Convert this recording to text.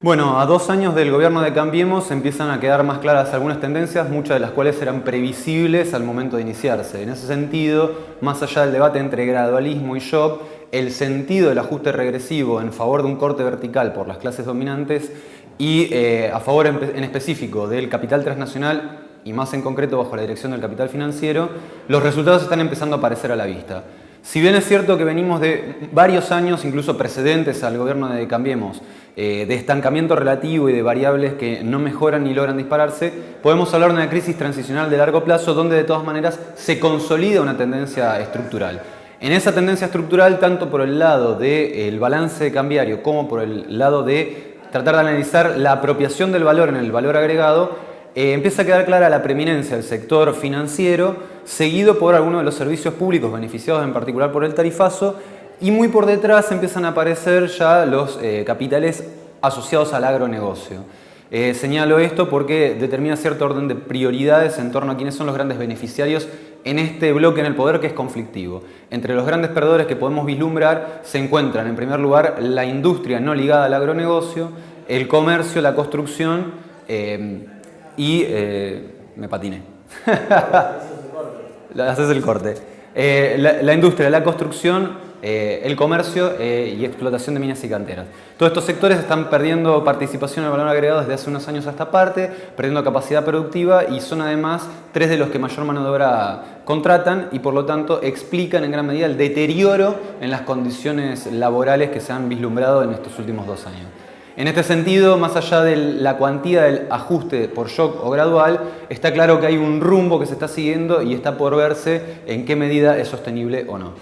Bueno, a dos años del gobierno de Cambiemos empiezan a quedar más claras algunas tendencias, muchas de las cuales eran previsibles al momento de iniciarse. En ese sentido, más allá del debate entre gradualismo y shock, el sentido del ajuste regresivo en favor de un corte vertical por las clases dominantes y eh, a favor en, en específico del capital transnacional y más en concreto bajo la dirección del capital financiero, los resultados están empezando a aparecer a la vista. Si bien es cierto que venimos de varios años, incluso precedentes al gobierno de Cambiemos, eh, de estancamiento relativo y de variables que no mejoran ni logran dispararse, podemos hablar de una crisis transicional de largo plazo donde de todas maneras se consolida una tendencia estructural. En esa tendencia estructural, tanto por el lado del balance cambiario como por el lado de tratar de analizar la apropiación del valor en el valor agregado, eh, empieza a quedar clara la preeminencia del sector financiero, seguido por algunos de los servicios públicos beneficiados en particular por el tarifazo, y muy por detrás empiezan a aparecer ya los eh, capitales asociados al agronegocio. Eh, señalo esto porque determina cierto orden de prioridades en torno a quiénes son los grandes beneficiarios en este bloque en el poder que es conflictivo. Entre los grandes perdedores que podemos vislumbrar se encuentran en primer lugar la industria no ligada al agronegocio, el comercio, la construcción, y eh, me patiné. Haces el corte. Eh, la, industria, la construcción, eh, el comercio y explotación de minas y canteras. Todos estos sectores están perdiendo participación en el valor agregado desde hace unos años a esta parte, perdiendo capacidad productiva y son además tres de los que mayor mano de obra contratan y por lo tanto explican en gran medida el deterioro en las condiciones laborales que se han vislumbrado en estos últimos dos años. En este sentido, más allá de la cuantía del ajuste por shock o gradual, está claro que hay un rumbo que se está siguiendo y está por verse en qué medida es sostenible o no.